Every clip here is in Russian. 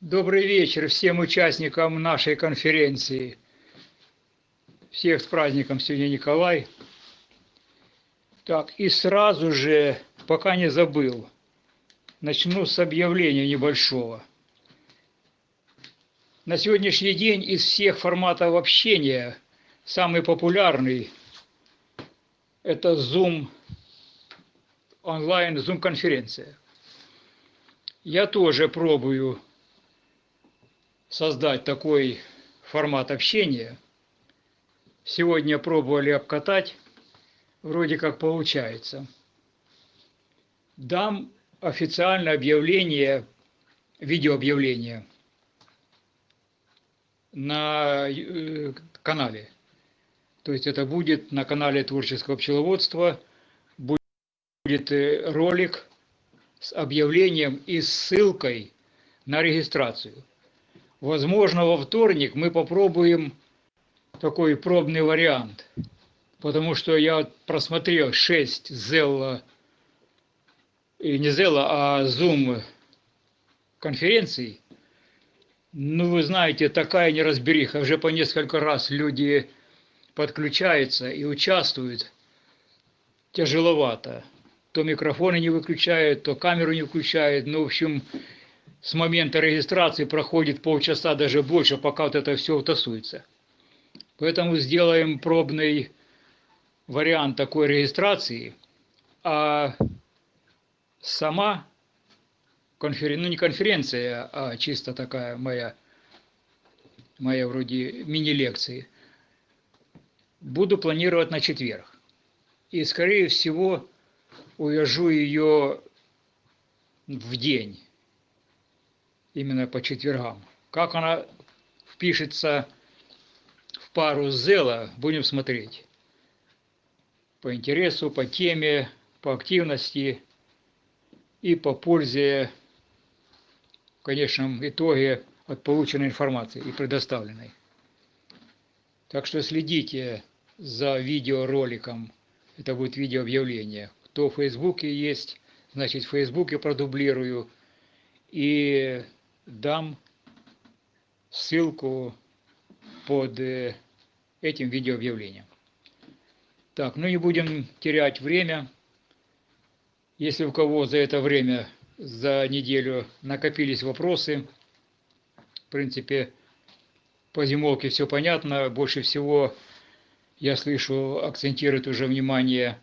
Добрый вечер всем участникам нашей конференции. Всех с праздником сегодня Николай. Так, и сразу же, пока не забыл, начну с объявления небольшого. На сегодняшний день из всех форматов общения самый популярный – это Zoom онлайн, Zoom-конференция. Я тоже пробую создать такой формат общения. Сегодня пробовали обкатать, вроде как получается. Дам официальное объявление, видеообъявление на э, канале. То есть это будет на канале творческого пчеловодства, будет э, ролик с объявлением и ссылкой на регистрацию. Возможно, во вторник мы попробуем такой пробный вариант, потому что я просмотрел 6 Zella, и не Zella, а Zoom конференций. Ну, вы знаете, такая неразбериха. Уже по несколько раз люди подключаются и участвуют. Тяжеловато. То микрофоны не выключают, то камеру не включают. Ну, в общем, с момента регистрации проходит полчаса, даже больше, пока вот это все утасуется. Поэтому сделаем пробный вариант такой регистрации, а сама конференция, ну не конференция, а чисто такая моя, моя вроде мини-лекции, буду планировать на четверг. И, скорее всего, увяжу ее в день именно по четвергам. Как она впишется в пару с Зела, будем смотреть. По интересу, по теме, по активности и по пользе, конечном итоге, от полученной информации и предоставленной. Так что следите за видеороликом. Это будет видеообъявление. Кто в Фейсбуке есть, значит в Фейсбуке продублирую. И дам ссылку под э, этим видеообъявлением. Так, ну не будем терять время. Если у кого за это время, за неделю накопились вопросы, в принципе, по зимовке все понятно. Больше всего, я слышу, акцентирует уже внимание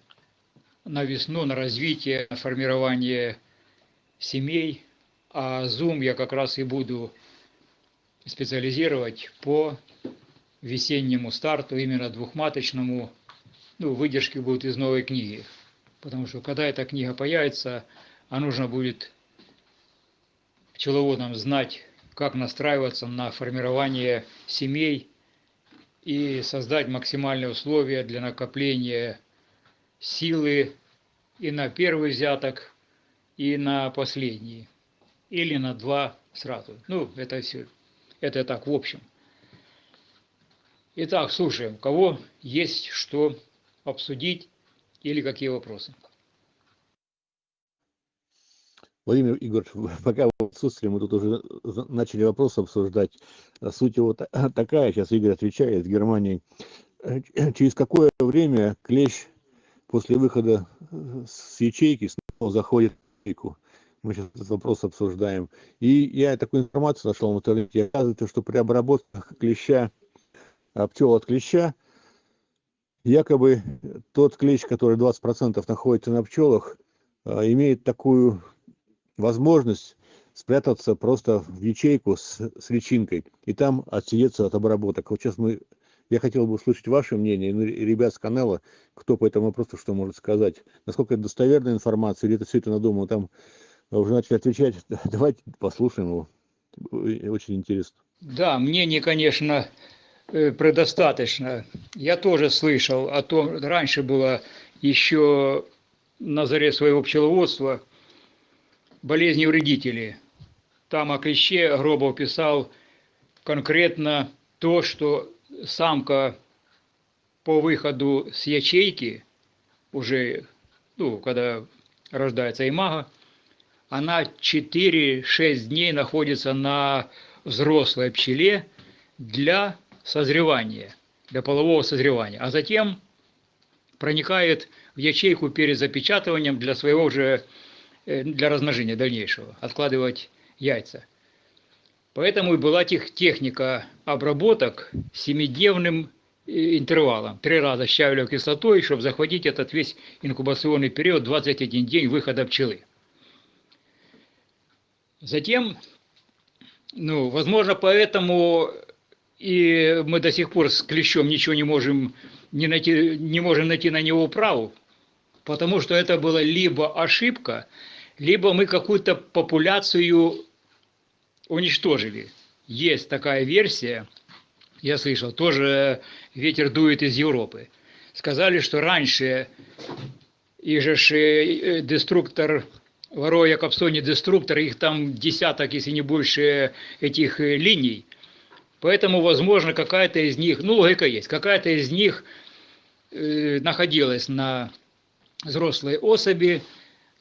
на весну, на развитие, на формирование семей – а Zoom я как раз и буду специализировать по весеннему старту, именно двухматочному. Ну, выдержки будут из новой книги. Потому что когда эта книга появится, а нужно будет пчеловодам знать, как настраиваться на формирование семей и создать максимальные условия для накопления силы и на первый взяток, и на последний или на два сразу. Ну, это все, это так в общем. Итак, слушаем, кого есть что обсудить или какие вопросы. Владимир Игоревич, пока в отсутствии мы тут уже начали вопрос обсуждать. Суть его такая, сейчас Игорь отвечает, в Германии. Через какое время клещ после выхода с ячейки снова заходит в ячейку? мы сейчас этот вопрос обсуждаем. И я такую информацию нашел в интернете. Оказывается, что при обработке клеща, пчел от клеща, якобы тот клещ, который 20% находится на пчелах, имеет такую возможность спрятаться просто в ячейку с, с личинкой и там отсидеться от обработок. Вот сейчас мы, я хотел бы услышать ваше мнение, ну, ребят с канала, кто по этому вопросу что может сказать. Насколько это достоверная информация, или это все это надумано там уже начали отвечать. Давайте послушаем его. Очень интересно. Да, мнений, конечно, э, предостаточно. Я тоже слышал о том, раньше было еще на заре своего пчеловодства болезни вредителей. Там о клеще Гробов писал, конкретно то, что самка по выходу с ячейки, уже, ну, когда рождается имага, она 4-6 дней находится на взрослой пчеле для созревания, для полового созревания, а затем проникает в ячейку перед запечатыванием для своего же, для размножения дальнейшего, откладывать яйца. Поэтому и была тех, техника обработок семидневным э, интервалом. Три раза щавелевой кислотой, чтобы захватить этот весь инкубационный период, 21 день выхода пчелы. Затем, ну, возможно, поэтому и мы до сих пор с клещом ничего не можем, не, найти, не можем найти на него праву, потому что это была либо ошибка, либо мы какую-то популяцию уничтожили. Есть такая версия, я слышал, тоже ветер дует из Европы. Сказали, что раньше и же э, деструктор Вороя Капсони деструктор, их там десяток, если не больше этих э, линий. Поэтому, возможно, какая-то из них, ну, логика есть, какая-то из них э, находилась на взрослой особи,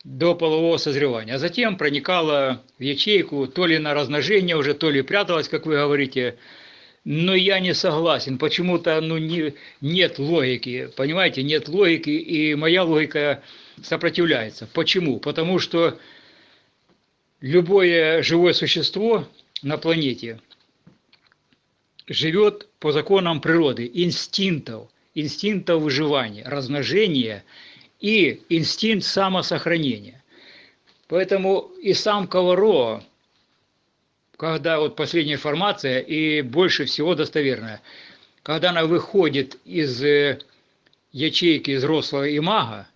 до полового созревания, а затем проникала в ячейку, то ли на размножение уже, то ли пряталась, как вы говорите. Но я не согласен, почему-то ну, не, нет логики, понимаете, нет логики, и моя логика сопротивляется. Почему? Потому что любое живое существо на планете живет по законам природы, инстинктов, инстинктов выживания, размножения – и инстинкт самосохранения. Поэтому и сам Коваро, когда вот последняя информация и больше всего достоверная, когда она выходит из э, ячейки взрослого имага,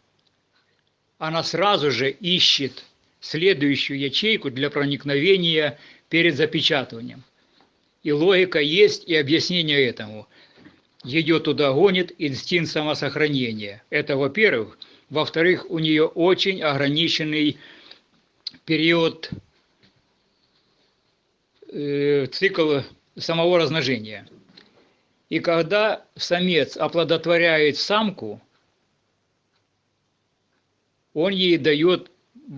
она сразу же ищет следующую ячейку для проникновения перед запечатыванием. И логика есть, и объяснение этому. Ее туда гонит инстинкт самосохранения. Это, во-первых. Во-вторых, у нее очень ограниченный период, э, цикл самого размножения. И когда самец оплодотворяет самку, он ей дает,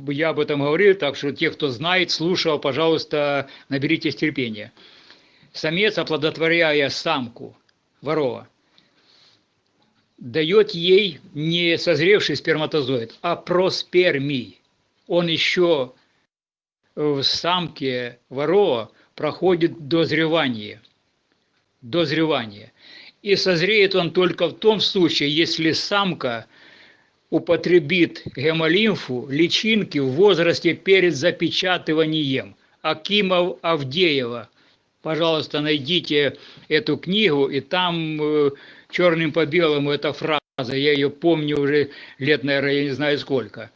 я об этом говорил, так что те, кто знает, слушал, пожалуйста, наберитесь терпения. Самец, оплодотворяя самку, ворова, дает ей не созревший сперматозоид, а проспермий. Он еще в самке ворова проходит дозревание. Дозревание. И созреет он только в том случае, если самка употребит гемолимфу, личинки в возрасте перед запечатыванием. Акимов Авдеева. Пожалуйста, найдите эту книгу, и там э, черным по белому эта фраза, я ее помню уже лет, наверное, я не знаю сколько.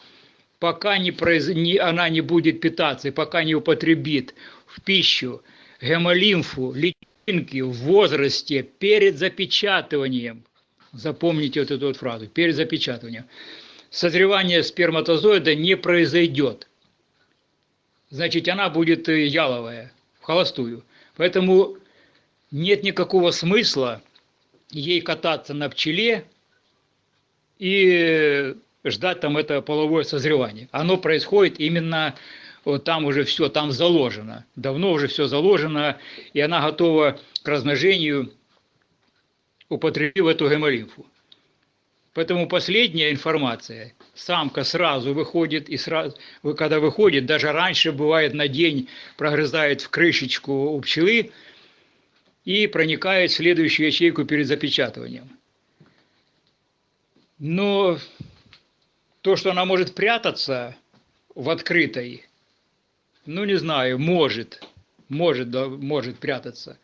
Пока не произ... не, она не будет питаться, пока не употребит в пищу гемолимфу, личинки в возрасте перед запечатыванием, запомните вот эту вот фразу, перед запечатыванием, созревание сперматозоида не произойдет. Значит, она будет яловая, в холостую. Поэтому нет никакого смысла ей кататься на пчеле и ждать там это половое созревание. Оно происходит именно вот там уже все, там заложено. Давно уже все заложено, и она готова к размножению, употребив эту гемолимфу. Поэтому последняя информация, самка сразу выходит, и сразу, когда выходит, даже раньше бывает на день прогрызает в крышечку у пчелы, и проникает в следующую ячейку перед запечатыванием. Но то, что она может прятаться в открытой, ну не знаю, может, может, да, может прятаться.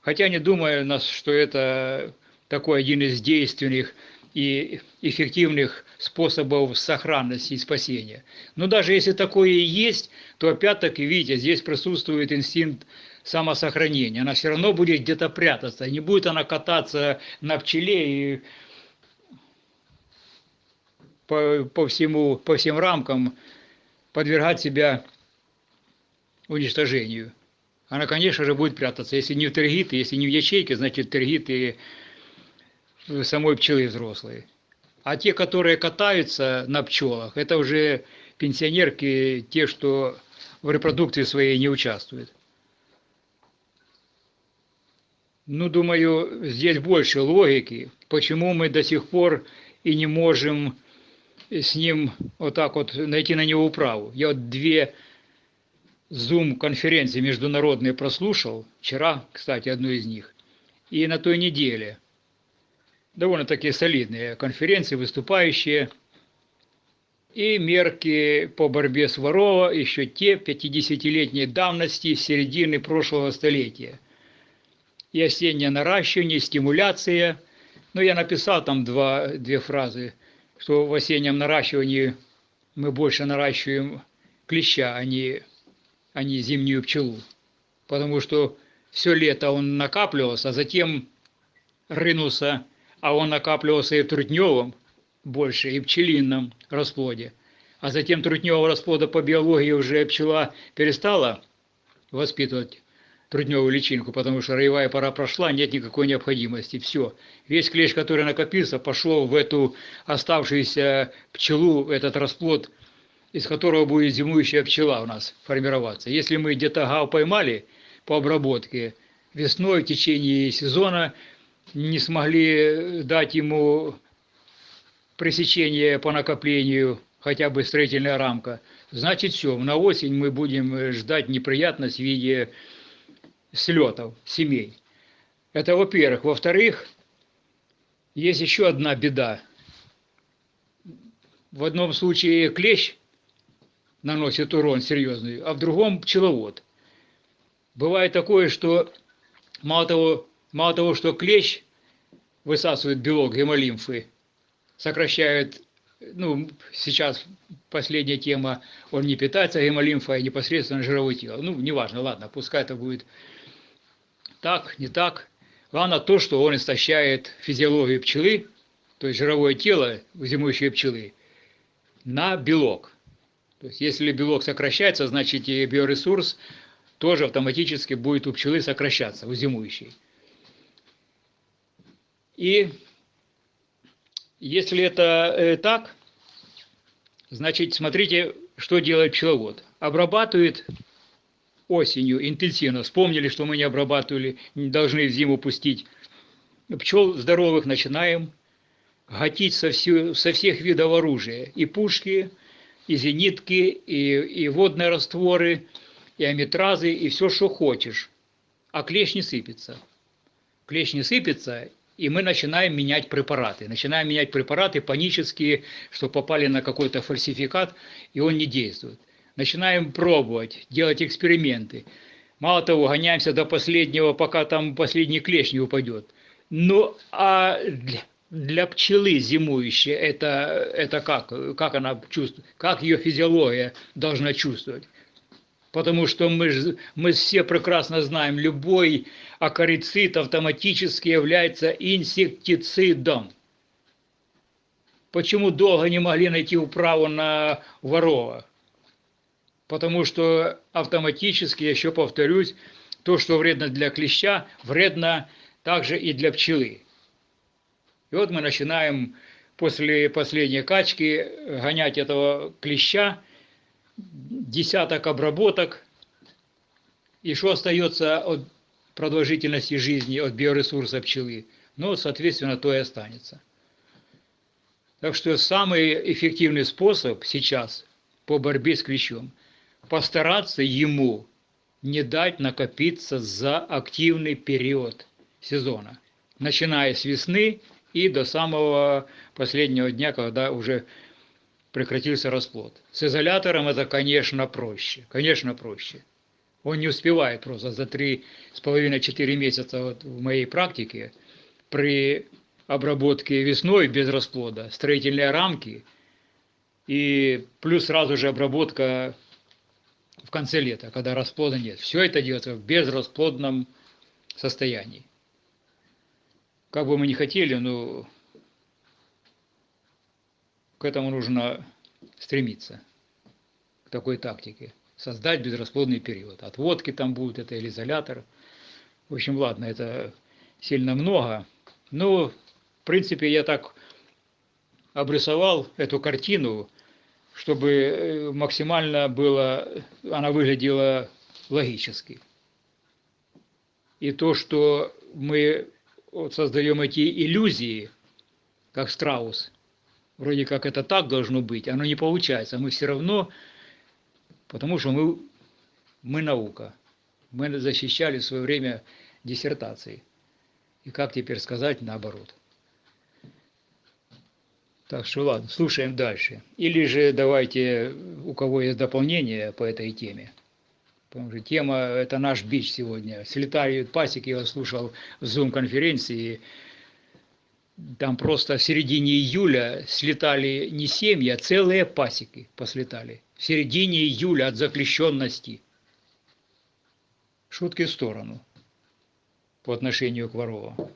Хотя не думаю, что это такой один из действенных и эффективных способов сохранности и спасения. Но даже если такое и есть, то опять-таки, видите, здесь присутствует инстинкт самосохранения. Она все равно будет где-то прятаться. Не будет она кататься на пчеле и по, по, всему, по всем рамкам подвергать себя уничтожению. она, конечно же, будет прятаться. Если не в тергиты, если не в ячейке, значит тергиты самой пчелы взрослые. А те, которые катаются на пчелах, это уже пенсионерки, те, что в репродукции своей не участвуют. Ну, думаю, здесь больше логики, почему мы до сих пор и не можем с ним вот так вот найти на него управу. Я вот две Zoom-конференции международные прослушал, вчера, кстати, одну из них, и на той неделе. Довольно-таки солидные конференции, выступающие. И мерки по борьбе с ворова еще те 50-летней давности середины прошлого столетия. И осеннее наращивание, и стимуляция. Ну, я написал там два, две фразы, что в осеннем наращивании мы больше наращиваем клеща, а не а не зимнюю пчелу. Потому что все лето он накапливался, а затем рынулся, а он накапливался и в трутневом больше, и в пчелином расплоде. А затем трутневого расплода по биологии уже пчела перестала воспитывать трудневую личинку, потому что роевая пора прошла, нет никакой необходимости. Все. Весь клещ, который накопился, пошел в эту оставшуюся пчелу, этот расплод из которого будет зимующая пчела у нас формироваться. Если мы где-то гав поймали по обработке, весной в течение сезона не смогли дать ему пресечение по накоплению, хотя бы строительная рамка, значит все, на осень мы будем ждать неприятность в виде слетов семей. Это во-первых. Во-вторых, есть еще одна беда. В одном случае клещ наносит урон серьезный, а в другом пчеловод. Бывает такое, что мало того, мало того, что клещ высасывает белок гемолимфы, сокращает, ну, сейчас последняя тема, он не питается гемолимфой, а непосредственно жировое тело. Ну, неважно, ладно, пускай это будет так, не так. Главное то, что он истощает физиологию пчелы, то есть жировое тело зимующей пчелы, на белок. То есть если белок сокращается, значит и биоресурс тоже автоматически будет у пчелы сокращаться, у зимующей. И если это э, так, значит смотрите, что делает пчеловод. Обрабатывает осенью интенсивно. Вспомнили, что мы не обрабатывали, не должны в зиму пустить. Пчел здоровых начинаем гатить со, всю, со всех видов оружия. И пушки, и зенитки, и, и водные растворы, и аметразы, и все, что хочешь. А клещ не сыпется. Клещ не сыпется, и мы начинаем менять препараты. Начинаем менять препараты панические, что попали на какой-то фальсификат, и он не действует. Начинаем пробовать, делать эксперименты. Мало того, гоняемся до последнего, пока там последний клещ не упадет. Ну, а для пчелы зимующей это, это как? Как она чувствует? Как ее физиология должна чувствовать? Потому что мы, мы все прекрасно знаем, любой акарицид автоматически является инсектицидом. Почему долго не могли найти управу на ворова? Потому что автоматически, еще повторюсь, то, что вредно для клеща, вредно также и для пчелы. И вот мы начинаем после последней качки гонять этого клеща, десяток обработок, и что остается от продолжительности жизни, от биоресурса пчелы, ну, соответственно, то и останется. Так что самый эффективный способ сейчас по борьбе с клещом – постараться ему не дать накопиться за активный период сезона, начиная с весны и до самого последнего дня, когда уже прекратился расплод. С изолятором это, конечно, проще. Конечно, проще. Он не успевает просто за 3,5-4 месяца вот в моей практике при обработке весной без расплода, строительные рамки и плюс сразу же обработка в конце лета, когда расплода нет. Все это делается в безрасплодном состоянии как бы мы ни хотели, но к этому нужно стремиться, к такой тактике. создать безрасплодный период. Отводки там будут, это или изолятор. В общем, ладно, это сильно много. Но, в принципе, я так обрисовал эту картину, чтобы э, максимально было, она выглядела логически. И то, что мы вот создаем эти иллюзии, как страус, вроде как это так должно быть, оно не получается. Мы все равно, потому что мы, мы наука. Мы защищали в свое время диссертации. И как теперь сказать наоборот? Так что ладно, слушаем дальше. Или же давайте, у кого есть дополнение по этой теме. Потому что тема – это наш бич сегодня. Слетают пасеки, я слушал в Zoom-конференции, там просто в середине июля слетали не семьи, а целые пасеки послетали. В середине июля от запрещенности. Шутки в сторону по отношению к Ворову.